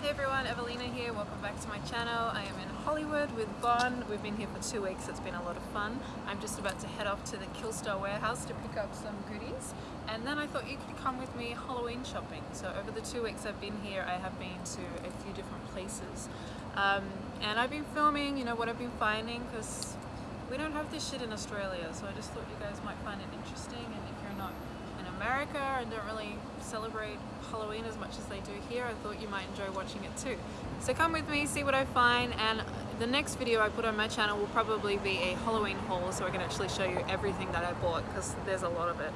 Hey everyone, Evelina here. Welcome back to my channel. I am in Hollywood with Von. We've been here for two weeks. It's been a lot of fun. I'm just about to head off to the Killstar warehouse to pick up some goodies. And then I thought you could come with me Halloween shopping. So over the two weeks I've been here, I have been to a few different places. Um, and I've been filming, you know, what I've been finding because we don't have this shit in Australia. So I just thought you guys might find it interesting. And if you're not America and don't really celebrate Halloween as much as they do here, I thought you might enjoy watching it too. So come with me, see what I find, and the next video I put on my channel will probably be a Halloween haul so I can actually show you everything that I bought because there's a lot of it.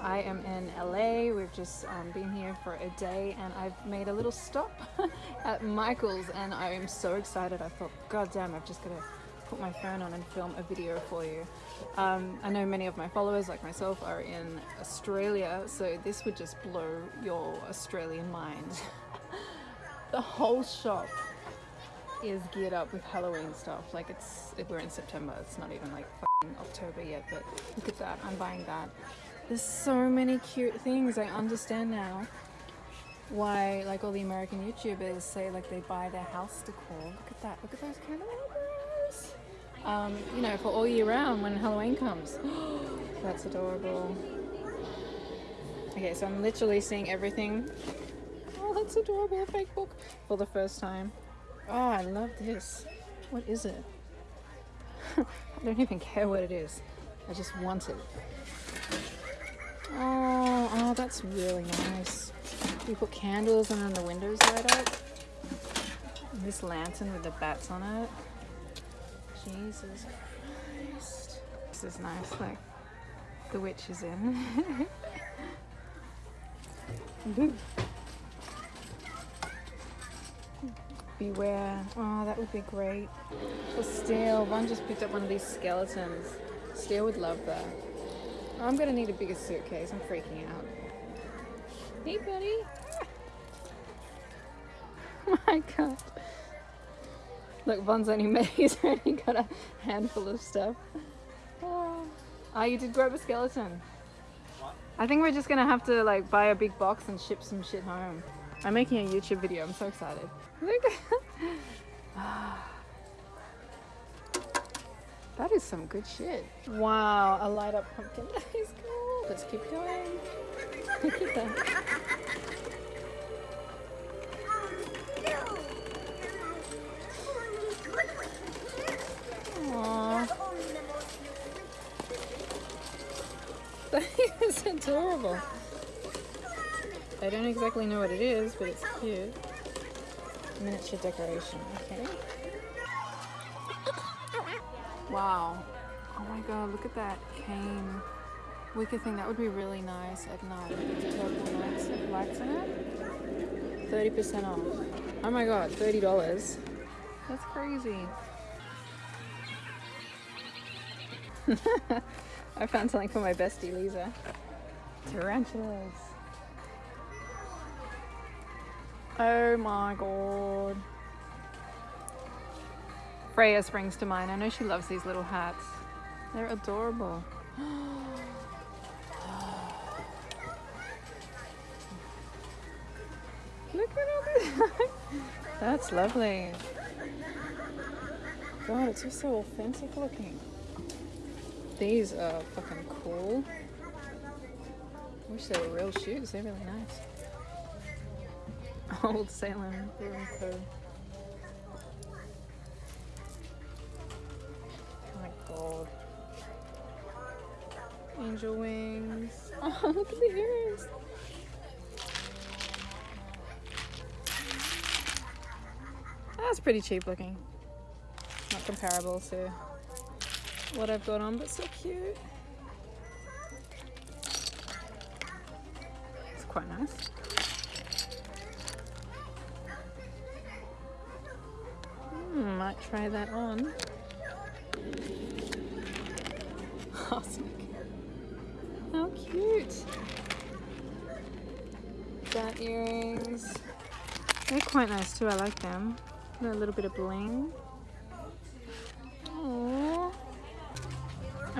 I am in LA, we've just um, been here for a day and I've made a little stop at Michael's and I am so excited. I thought, god damn, I've just got to put my phone on and film a video for you. Um, I know many of my followers, like myself, are in Australia, so this would just blow your Australian mind. the whole shop is geared up with Halloween stuff. Like it's, we're in September, it's not even like October yet, but look at that, I'm buying that. There's so many cute things, I understand now why like all the American YouTubers say like they buy their house decor. Look at that, look at those candelabras um, you know, for all year round when Halloween comes. That's adorable. Okay, so I'm literally seeing everything. Oh, that's adorable, fake book for the first time. Oh, I love this. What is it? I don't even care what it is. I just want it. Oh, oh, that's really nice. You put candles and then the windows light up. This lantern with the bats on it. Jesus Christ. This is nice, like the witch is in. Beware. Oh, that would be great. For Steele, one just picked up one of these skeletons. Steele would love that. I'm gonna need a bigger suitcase. I'm freaking out. Hey, buddy. Oh my god. Look, Von's only made, he's only got a handful of stuff. Oh, oh you did grab a skeleton. What? I think we're just gonna have to like buy a big box and ship some shit home. I'm making a YouTube video, I'm so excited. Look That is some good shit. Wow, a light up pumpkin. That is cool. Let's keep going. Look at that. Is adorable. I don't exactly know what it is, but it's cute. Miniature decoration, okay. Wow. Oh my god, look at that cane. Wicker thing, that would be really nice at night lights, lights in it. 30% off. Oh my god, $30. That's crazy. I found something for my bestie Lisa. Tarantulas. Oh my god. Freya springs to mind. I know she loves these little hats. They're adorable. Look at all this. That's lovely. God, it's just so authentic looking. These are fucking cool. I wish they were real shoes. They're really nice. Old Salem. Oh my god. Angel wings. Oh, look at the ears. That's pretty cheap looking. Not comparable to what I've got on, but so cute. It's quite nice. Hmm, might try that on. Awesome. How cute. That earrings. They're quite nice too, I like them. a little bit of bling.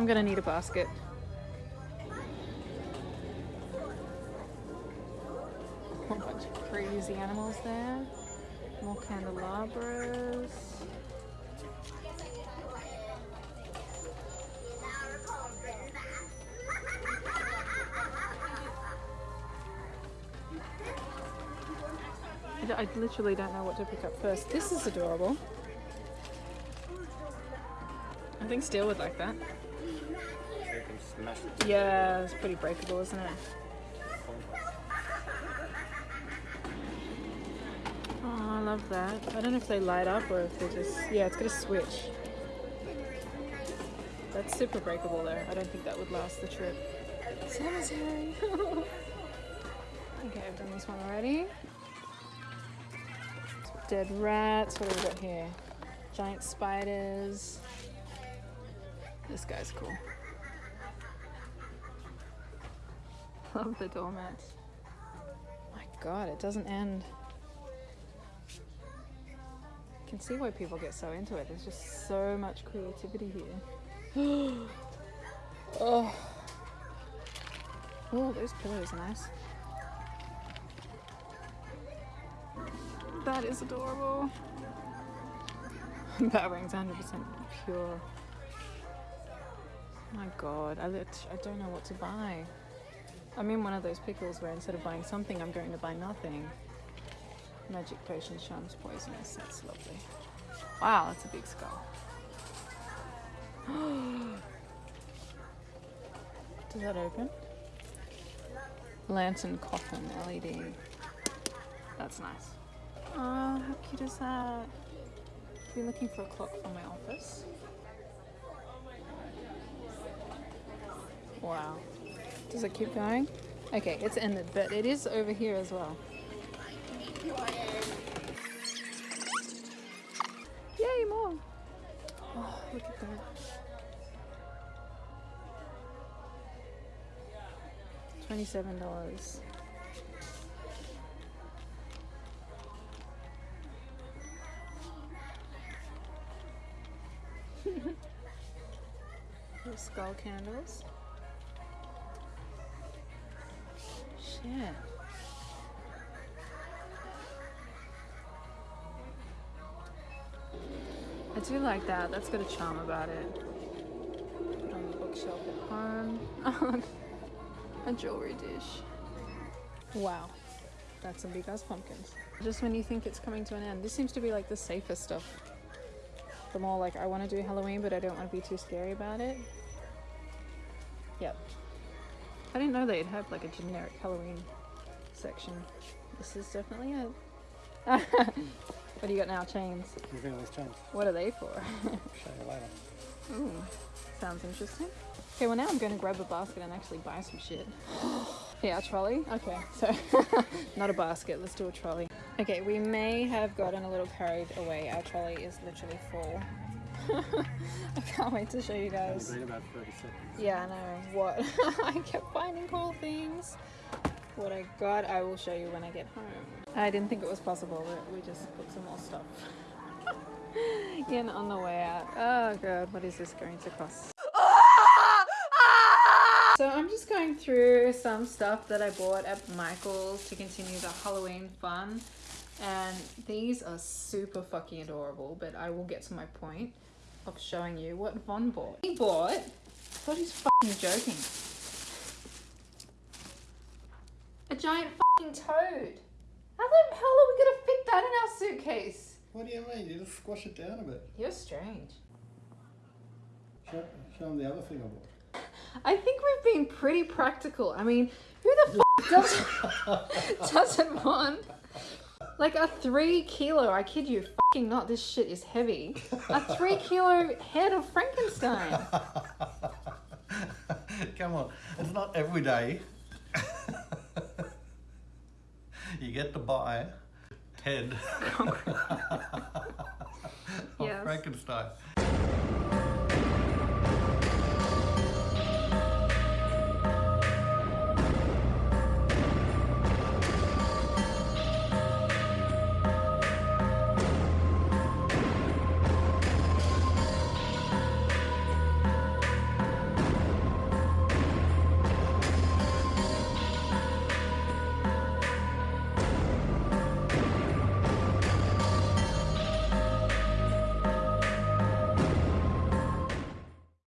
I'm gonna need a basket. whole bunch of crazy animals there. More candelabras. I literally don't know what to pick up first. This is adorable. I think Steele would like that. Yeah, it's pretty breakable, isn't it? Oh, I love that. I don't know if they light up or if they just... Yeah, it's got a switch. That's super breakable though. I don't think that would last the trip. Cemetery! okay, I've done this one already. Dead rats. What have we got here? Giant spiders. This guy's cool. I love the doormats. My god, it doesn't end. I can see why people get so into it. There's just so much creativity here. oh. Oh, those pillows are nice. That is adorable. that ring's 100% pure. My god, I, I don't know what to buy. I'm in one of those pickles where instead of buying something, I'm going to buy nothing. Magic potion charms poisonous. That's lovely. Wow, that's a big skull. Does that open? Lantern coffin LED. That's nice. Oh, how cute is that? I've been looking for a clock for my office. Wow. Does it keep going? Okay, it's ended, but it is over here as well. Yay, more! Oh, look at that. Twenty-seven dollars. Skull candles. Shit. I do like that. That's got a charm about it. Put on the bookshelf at home. a jewelry dish. Wow. That's some big ass pumpkins. Just when you think it's coming to an end. This seems to be like the safest stuff. The more like I want to do Halloween, but I don't want to be too scary about it. Yep. I didn't know they'd have like a generic Halloween section. This is definitely it. what do you got now? Chains. You think these chains? What are they for? Show you later. Ooh, sounds interesting. Okay, well now I'm going to grab a basket and actually buy some shit. yeah, a trolley. Okay, so not a basket. Let's do a trolley. Okay, we may have gotten a little carried away. Our trolley is literally full. I can't wait to show you It's guys. been about 30 seconds. Yeah, I know. What? I kept finding cool things. What I got, I will show you when I get home. I didn't think it was possible, but we just put some more stuff in on the way out. Oh god, what is this going to cost? So I'm just going through some stuff that I bought at Michael's to continue the Halloween fun. And these are super fucking adorable, but I will get to my point of showing you what Von bought. He bought, I thought he's fucking joking. A giant fucking toad. How the hell are we gonna fit that in our suitcase? What do you mean? You just squash it down a bit. You're strange. Show, show them the other thing I bought. I think we've been pretty practical. I mean, who the f does, doesn't want like a three kilo? I kid you, fucking not. This shit is heavy. A three kilo head of Frankenstein. Come on, it's not every day. you get to buy head of Yes. Frankenstein.